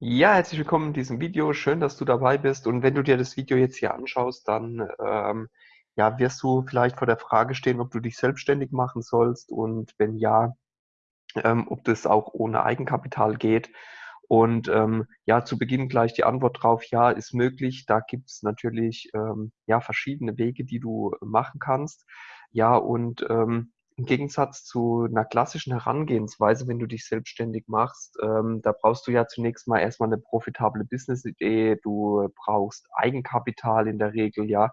Ja, herzlich willkommen in diesem Video. Schön, dass du dabei bist. Und wenn du dir das Video jetzt hier anschaust, dann ähm, ja, wirst du vielleicht vor der Frage stehen, ob du dich selbstständig machen sollst und wenn ja, ähm, ob das auch ohne Eigenkapital geht. Und ähm, ja, zu Beginn gleich die Antwort drauf, ja, ist möglich. Da gibt es natürlich ähm, ja verschiedene Wege, die du machen kannst. Ja, und ähm, im Gegensatz zu einer klassischen Herangehensweise, wenn du dich selbstständig machst, ähm, da brauchst du ja zunächst mal erstmal eine profitable Business-Idee. Du brauchst Eigenkapital in der Regel, ja,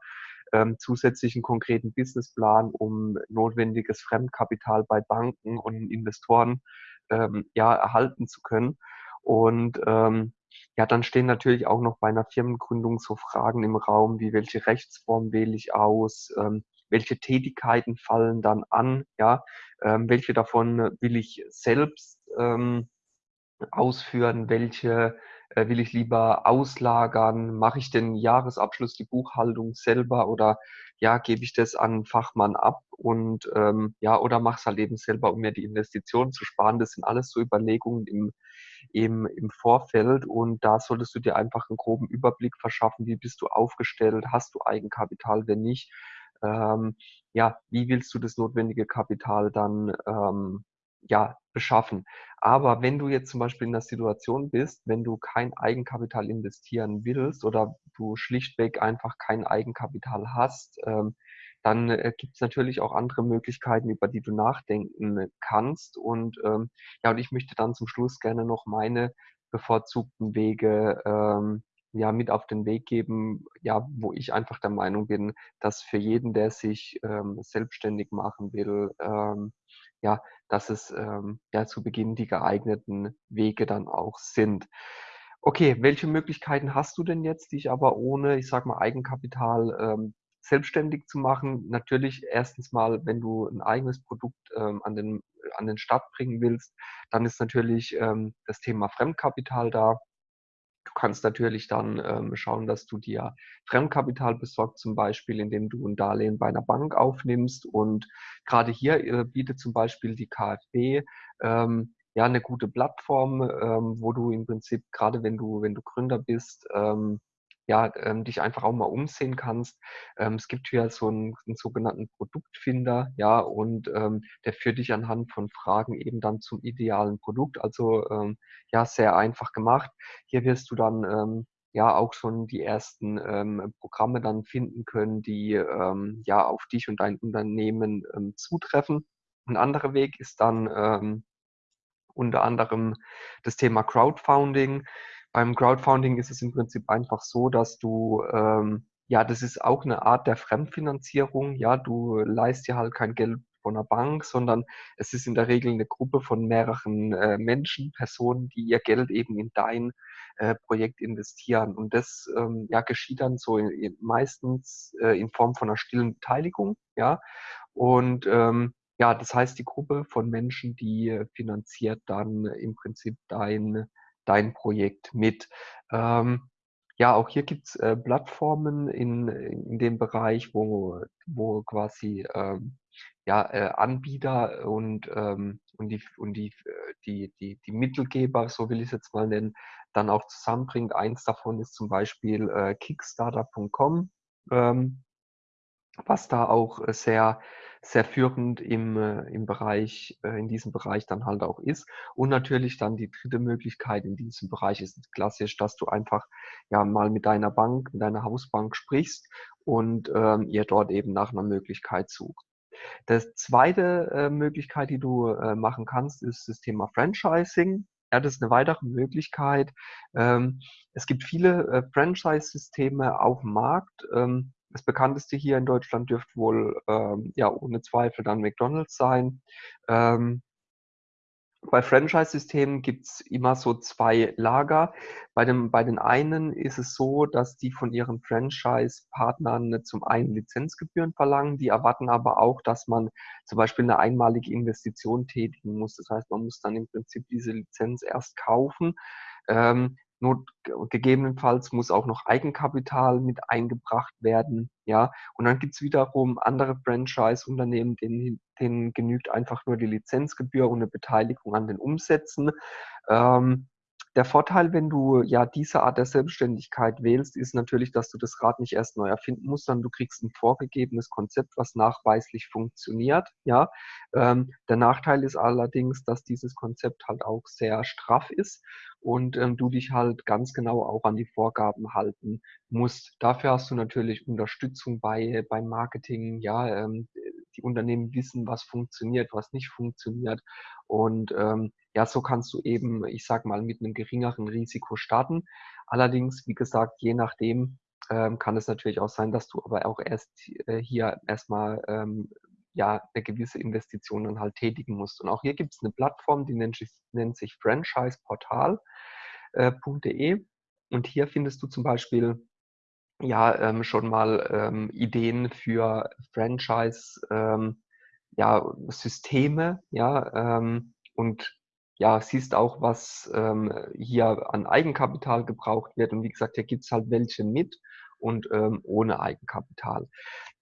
ähm, zusätzlichen konkreten Businessplan, um notwendiges Fremdkapital bei Banken und Investoren ähm, ja erhalten zu können. Und ähm, ja, dann stehen natürlich auch noch bei einer Firmengründung so Fragen im Raum, wie welche Rechtsform wähle ich aus, ähm, welche Tätigkeiten fallen dann an, ja, ähm, welche davon will ich selbst ähm, ausführen, welche äh, will ich lieber auslagern, mache ich den Jahresabschluss, die Buchhaltung selber oder ja, gebe ich das an einen Fachmann ab und ähm, ja, oder mache es halt eben selber, um mir die Investitionen zu sparen. Das sind alles so Überlegungen im, im, im Vorfeld und da solltest du dir einfach einen groben Überblick verschaffen, wie bist du aufgestellt, hast du Eigenkapital, wenn nicht, ähm, ja, wie willst du das notwendige Kapital dann ähm, ja, beschaffen. Aber wenn du jetzt zum Beispiel in der Situation bist, wenn du kein Eigenkapital investieren willst oder du schlichtweg einfach kein Eigenkapital hast, ähm, dann äh, gibt es natürlich auch andere Möglichkeiten, über die du nachdenken kannst. Und ähm, ja, und ich möchte dann zum Schluss gerne noch meine bevorzugten Wege ähm, ja mit auf den Weg geben, ja, wo ich einfach der Meinung bin, dass für jeden, der sich ähm, selbstständig machen will, ähm, ja, dass es ähm, ja zu Beginn die geeigneten Wege dann auch sind. Okay, welche Möglichkeiten hast du denn jetzt, dich aber ohne, ich sag mal, Eigenkapital ähm, selbstständig zu machen? Natürlich erstens mal, wenn du ein eigenes Produkt ähm, an den an den Start bringen willst, dann ist natürlich ähm, das Thema Fremdkapital da. Du kannst natürlich dann ähm, schauen, dass du dir Fremdkapital besorgst, zum Beispiel, indem du ein Darlehen bei einer Bank aufnimmst. Und gerade hier äh, bietet zum Beispiel die KfW ähm, ja eine gute Plattform, ähm, wo du im Prinzip, gerade wenn du, wenn du Gründer bist, ähm, ja, ähm, dich einfach auch mal umsehen kannst. Ähm, es gibt hier so einen, einen sogenannten Produktfinder, ja, und ähm, der führt dich anhand von Fragen eben dann zum idealen Produkt. Also ähm, ja, sehr einfach gemacht. Hier wirst du dann ähm, ja auch schon die ersten ähm, Programme dann finden können, die ähm, ja auf dich und dein Unternehmen ähm, zutreffen. Ein anderer Weg ist dann ähm, unter anderem das Thema Crowdfunding. Beim Crowdfunding ist es im Prinzip einfach so, dass du, ähm, ja, das ist auch eine Art der Fremdfinanzierung. Ja, du leist dir halt kein Geld von einer Bank, sondern es ist in der Regel eine Gruppe von mehreren äh, Menschen, Personen, die ihr Geld eben in dein äh, Projekt investieren. Und das ähm, ja, geschieht dann so in, in, meistens äh, in Form von einer stillen Beteiligung. Ja, und ähm, ja, das heißt, die Gruppe von Menschen, die äh, finanziert dann im Prinzip dein dein Projekt mit. Ähm, ja, auch hier gibt's äh, Plattformen in, in dem Bereich, wo, wo quasi ähm, ja, äh, Anbieter und, ähm, und, die, und die, äh, die, die, die Mittelgeber, so will ich es jetzt mal nennen, dann auch zusammenbringt. Eins davon ist zum Beispiel äh, Kickstarter.com, ähm, was da auch äh, sehr sehr führend im, äh, im Bereich, äh, in diesem Bereich dann halt auch ist. Und natürlich dann die dritte Möglichkeit in diesem Bereich ist klassisch, dass du einfach ja mal mit deiner Bank, mit deiner Hausbank sprichst und ähm, ihr dort eben nach einer Möglichkeit sucht. Das zweite äh, Möglichkeit, die du äh, machen kannst, ist das Thema Franchising. Ja, das ist eine weitere Möglichkeit. Ähm, es gibt viele äh, Franchise-Systeme auf dem Markt. Ähm, das bekannteste hier in Deutschland dürfte wohl ähm, ja ohne Zweifel dann McDonald's sein. Ähm, bei Franchise-Systemen gibt es immer so zwei Lager. Bei, dem, bei den einen ist es so, dass die von ihren Franchise-Partnern zum einen Lizenzgebühren verlangen. Die erwarten aber auch, dass man zum Beispiel eine einmalige Investition tätigen muss. Das heißt, man muss dann im Prinzip diese Lizenz erst kaufen. Ähm, Not, gegebenenfalls muss auch noch Eigenkapital mit eingebracht werden. Ja, und dann gibt es wiederum andere Franchise-Unternehmen, denen, denen genügt einfach nur die Lizenzgebühr und eine Beteiligung an den Umsätzen. Ähm, der Vorteil, wenn du ja diese Art der Selbstständigkeit wählst, ist natürlich, dass du das Rad nicht erst neu erfinden musst, sondern du kriegst ein vorgegebenes Konzept, was nachweislich funktioniert. Ja, ähm, der Nachteil ist allerdings, dass dieses Konzept halt auch sehr straff ist und ähm, du dich halt ganz genau auch an die Vorgaben halten musst. Dafür hast du natürlich Unterstützung bei beim Marketing. Ja, ähm, die Unternehmen wissen, was funktioniert, was nicht funktioniert und ähm, ja, so kannst du eben, ich sag mal, mit einem geringeren Risiko starten. Allerdings, wie gesagt, je nachdem ähm, kann es natürlich auch sein, dass du aber auch erst äh, hier erstmal ähm, ja eine gewisse Investition dann halt tätigen musst. Und auch hier gibt es eine Plattform, die nennt sich, nennt sich franchiseportal.de. Äh, und hier findest du zum Beispiel ja ähm, schon mal ähm, Ideen für Franchise ähm, ja, Systeme, ja, ähm, und ja, siehst auch, was ähm, hier an Eigenkapital gebraucht wird. Und wie gesagt, hier gibt's halt welche mit und ähm, ohne Eigenkapital.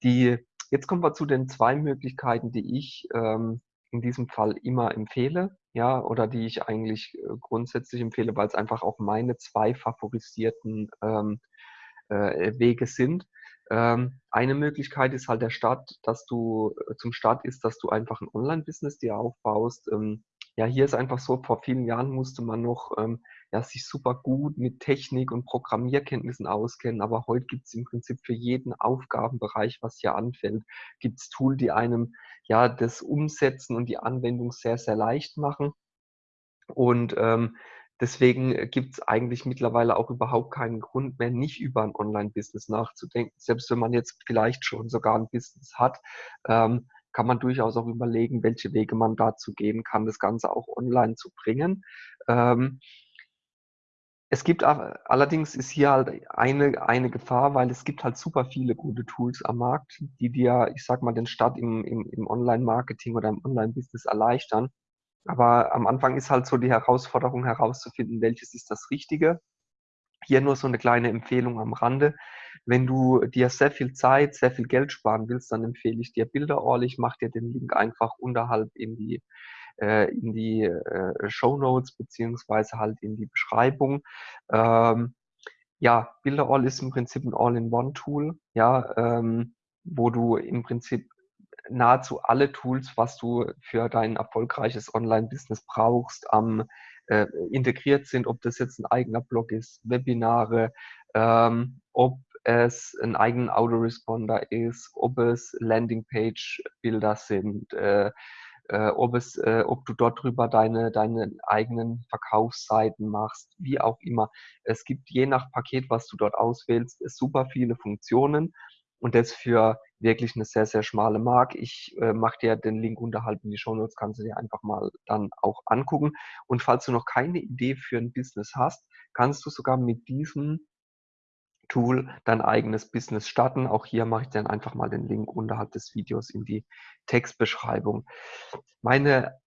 Die, jetzt kommen wir zu den zwei Möglichkeiten, die ich ähm, in diesem Fall immer empfehle, ja, oder die ich eigentlich äh, grundsätzlich empfehle, weil es einfach auch meine zwei favorisierten ähm, äh, Wege sind. Ähm, eine Möglichkeit ist halt der Start, dass du äh, zum Start ist, dass du einfach ein Online-Business dir aufbaust. Ähm, ja, hier ist einfach so, vor vielen Jahren musste man noch ähm, ja, sich super gut mit Technik und Programmierkenntnissen auskennen, aber heute gibt es im Prinzip für jeden Aufgabenbereich, was hier anfällt, gibt es Tools, die einem ja das Umsetzen und die Anwendung sehr, sehr leicht machen. Und ähm, Deswegen gibt es eigentlich mittlerweile auch überhaupt keinen Grund mehr, nicht über ein Online-Business nachzudenken. Selbst wenn man jetzt vielleicht schon sogar ein Business hat, ähm, kann man durchaus auch überlegen, welche Wege man dazu gehen kann, das Ganze auch online zu bringen. Ähm, es gibt allerdings ist hier halt eine, eine Gefahr, weil es gibt halt super viele gute Tools am Markt, die dir, ich sag mal, den Start im, im, im Online-Marketing oder im Online-Business erleichtern. Aber am Anfang ist halt so die Herausforderung herauszufinden, welches ist das Richtige. Hier nur so eine kleine Empfehlung am Rande. Wenn du dir sehr viel Zeit, sehr viel Geld sparen willst, dann empfehle ich dir Bilderall. Ich mache dir den Link einfach unterhalb in die, äh, in die äh, Show Notes beziehungsweise halt in die Beschreibung. Ähm, ja, Bilderall ist im Prinzip ein All-in-One-Tool, ja, ähm, wo du im Prinzip nahezu alle Tools, was du für dein erfolgreiches Online-Business brauchst, ähm, äh, integriert sind, ob das jetzt ein eigener Blog ist, Webinare, ähm, ob es ein eigenen Autoresponder ist, ob es Landingpage-Bilder sind, äh, äh, ob, es, äh, ob du dort drüber deine, deine eigenen Verkaufsseiten machst, wie auch immer. Es gibt je nach Paket, was du dort auswählst, super viele Funktionen und das für wirklich eine sehr, sehr schmale Mark. Ich äh, mache dir den Link unterhalb in die Show Notes, kannst du dir einfach mal dann auch angucken. Und falls du noch keine Idee für ein Business hast, kannst du sogar mit diesem Tool dein eigenes Business starten. Auch hier mache ich dann einfach mal den Link unterhalb des Videos in die Textbeschreibung. Meine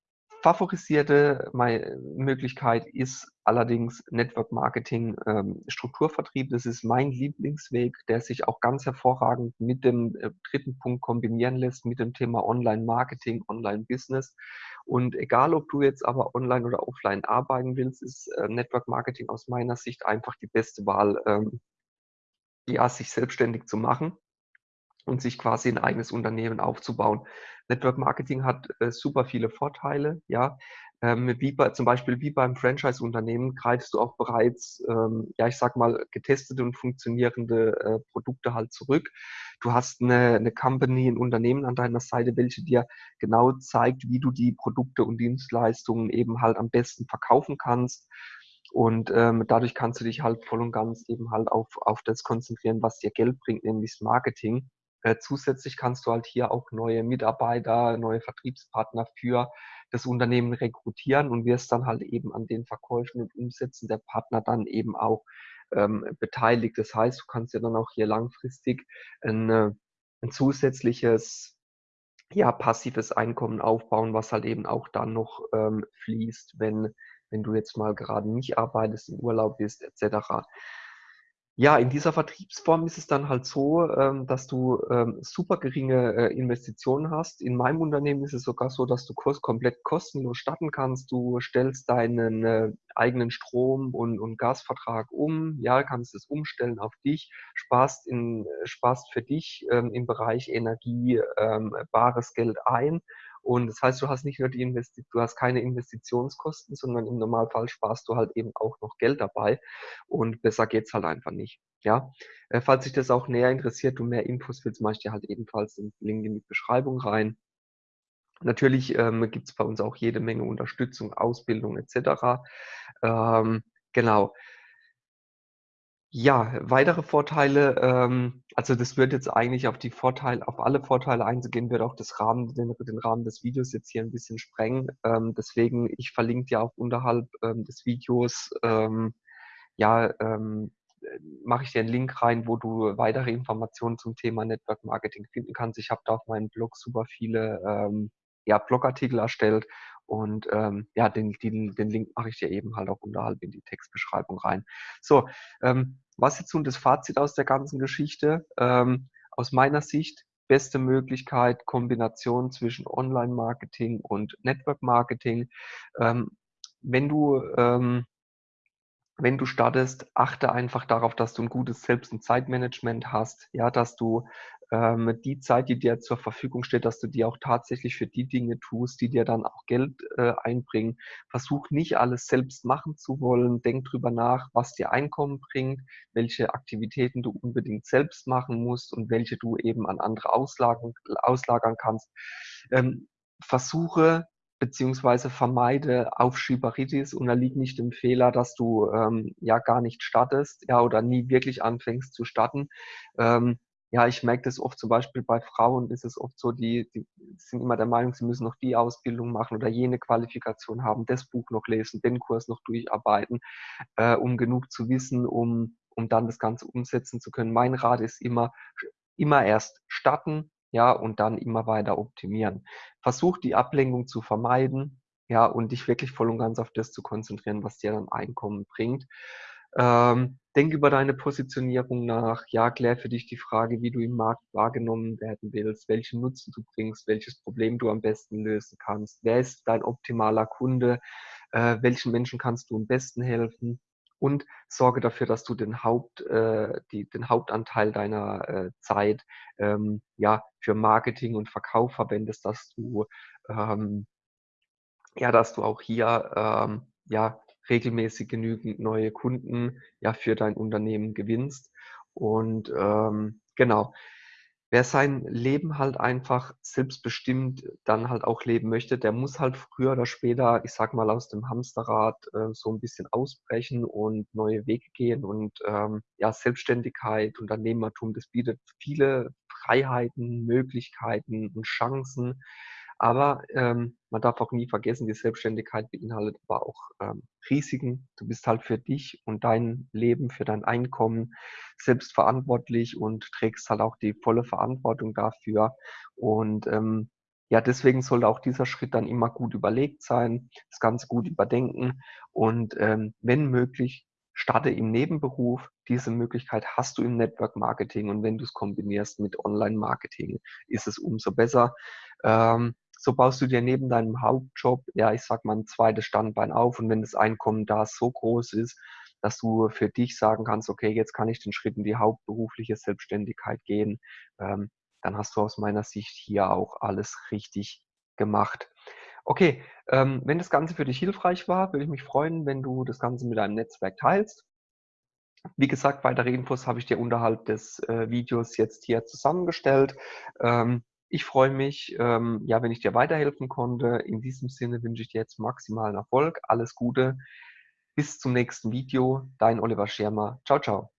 favorisierte Möglichkeit ist allerdings Network Marketing ähm, Strukturvertrieb. Das ist mein Lieblingsweg, der sich auch ganz hervorragend mit dem äh, dritten Punkt kombinieren lässt, mit dem Thema Online Marketing, Online Business. Und egal, ob du jetzt aber online oder offline arbeiten willst, ist äh, Network Marketing aus meiner Sicht einfach die beste Wahl, ähm, ja, sich selbstständig zu machen und sich quasi ein eigenes Unternehmen aufzubauen. Network Marketing hat äh, super viele Vorteile, ja. Ähm, wie bei, zum Beispiel wie beim Franchise-Unternehmen greifst du auch bereits, ähm, ja, ich sag mal, getestete und funktionierende äh, Produkte halt zurück. Du hast eine, eine Company, ein Unternehmen an deiner Seite, welche dir genau zeigt, wie du die Produkte und Dienstleistungen eben halt am besten verkaufen kannst. Und ähm, dadurch kannst du dich halt voll und ganz eben halt auf, auf das konzentrieren, was dir Geld bringt, nämlich das Marketing. Äh, zusätzlich kannst du halt hier auch neue Mitarbeiter, neue Vertriebspartner für das Unternehmen rekrutieren und wirst dann halt eben an den Verkäufen und Umsätzen der Partner dann eben auch ähm, beteiligt. Das heißt, du kannst ja dann auch hier langfristig ein, äh, ein zusätzliches ja, passives Einkommen aufbauen, was halt eben auch dann noch ähm, fließt, wenn, wenn du jetzt mal gerade nicht arbeitest, im Urlaub bist, etc. Ja, in dieser Vertriebsform ist es dann halt so, ähm, dass du, ähm, super geringe, äh, Investitionen hast. In meinem Unternehmen ist es sogar so, dass du komplett kostenlos starten kannst. Du stellst deinen, äh, eigenen Strom und und Gasvertrag um, ja, kannst es umstellen auf dich, sparst in äh, sparst für dich, ähm, im Bereich Energie, bares Geld ein. Und das heißt, du hast nicht nur die Investi du hast keine Investitionskosten, sondern im Normalfall sparst du halt eben auch noch Geld dabei und besser geht's halt einfach nicht, ja? Äh, falls dich das auch näher interessiert, du mehr Infos willst, mache ich dir halt ebenfalls den Link in die Beschreibung rein. Natürlich, ähm, gibt's bei uns auch jede Menge Unterstützung, Ausbildung et cetera. Ähm, genau. Ja, weitere Vorteile, ähm also, das wird jetzt eigentlich auf die Vorteile auf alle Vorteile einzugehen, wird auch das Rahmen den den Rahmen des Videos jetzt hier 'n bisschen sprengen. Ähm, deswegen, ich verlinke dir auch unterhalb, ähm, des Videos, ähm, ja, ähm, äh, mache ich dir 'n Link rein, wo du weitere Informationen zum Thema Network Marketing finden kannst. Ich habe da auf meinem Blog super viele, ähm, ja, Blogartikel erstellt und, ähm, ja, den den den Link mache ich dir eben halt auch unterhalb in die Textbeschreibung rein. So, ähm, was jetzt nun das Fazit aus der ganzen Geschichte? Ähm, aus meiner Sicht beste Möglichkeit, Kombination zwischen Online-Marketing und Network-Marketing. Ähm, wenn du, ähm wenn du startest, achte einfach darauf, dass du 'n gutes Selbst und Zeitmanagement hast, ja, dass du, ähm, die Zeit, die dir zur Verfügung steht, dass du die auch tatsächlich für die Dinge tust, die dir dann auch Geld, äh, einbringen. Versuch nicht alles selbst machen zu wollen. Denk drüber nach, was dir Einkommen bringt, welche Aktivitäten du unbedingt selbst machen musst und welche du eben an andere auslagen auslagern kannst. Ähm, versuche beziehungsweise vermeide Aufschieberitis, unterliege nicht dem Fehler, dass du, ähm, ja, gar nicht startest, ja, oder nie wirklich anfängst zu starten. Ähm, ja, ich merke das oft zum Beispiel bei Frauen ist es oft so, die die sind immer der Meinung, sie müssen noch die Ausbildung machen oder jene Qualifikation haben, das Buch noch lesen, den Kurs noch durcharbeiten, äh, um genug zu wissen, um um dann das Ganze umsetzen zu können. Mein Rat ist immer immer erst starten, ja, und dann immer weiter optimieren. Versuch, die Ablenkung zu vermeiden, ja, und dich wirklich voll und ganz auf das zu konzentrieren, was dir dann Einkommen bringt. Ähm, denk über deine Positionierung nach, ja, klär für dich die Frage, wie du im Markt wahrgenommen werden willst, welchen Nutzen du bringst, welches Problem du am besten lösen kannst. Wer ist dein optimaler Kunde? Äh, welchen Menschen kannst du am besten helfen? Und sorge dafür, dass du den Haupt äh, die den Hauptanteil deiner, äh, Zeit, ähm, ja, für Marketing und Verkauf verwendest, dass du, ähm ja, dass du auch hier, ähm, ja, regelmäßig genügend neue Kunden, ja, für dein Unternehmen gewinnst. Und, ähm, genau. Wer sein Leben halt einfach selbstbestimmt dann halt auch leben möchte, der muss halt früher oder später, ich sage mal, aus dem Hamsterrad, äh, so 'n bisschen ausbrechen und neue Wege gehen und, ähm, ja, Selbstständigkeit, Unternehmertum, das bietet viele Freiheiten, Möglichkeiten und Chancen. Aber, ähm, man darf auch nie vergessen, die Selbstständigkeit beinhaltet aber auch, ähm, Risiken. Du bist halt für dich und dein Leben, für dein Einkommen selbst verantwortlich und trägst halt auch die volle Verantwortung dafür. Und, ähm, ja, deswegen sollte auch dieser Schritt dann immer gut überlegt sein, das Ganze gut überdenken und, ähm, wenn möglich, starte im Nebenberuf. Diese Möglichkeit hast du im Network Marketing und wenn du's kombinierst mit Online-Marketing, ist es umso besser. Ähm, so baust du dir neben deinem Hauptjob, ja, ich sage mal, 'n 2. Standbein auf und wenn das Einkommen da so groß ist, dass du für dich sagen kannst: „Okay, jetzt kann ich den Schritt in die hauptberufliche Selbstständigkeit gehen“, ähm, dann hast du aus meiner Sicht hier auch alles richtig gemacht. Okay, ähm, wenn das Ganze für dich hilfreich war, würde ich mich freuen, wenn du das Ganze mit deinem Netzwerk teilst. Wie gesagt, weitere Infos habe ich dir unterhalb des, äh, Videos jetzt hier zusammengestellt. Ähm, ich freue mich, ähm, ja, wenn ich dir weiterhelfen konnte. In diesem Sinne wünsche ich dir jetzt maximalen Erfolg. Alles Gute. Bis zum nächsten Video. Dein Oliver Schermer. Tschau, tschau.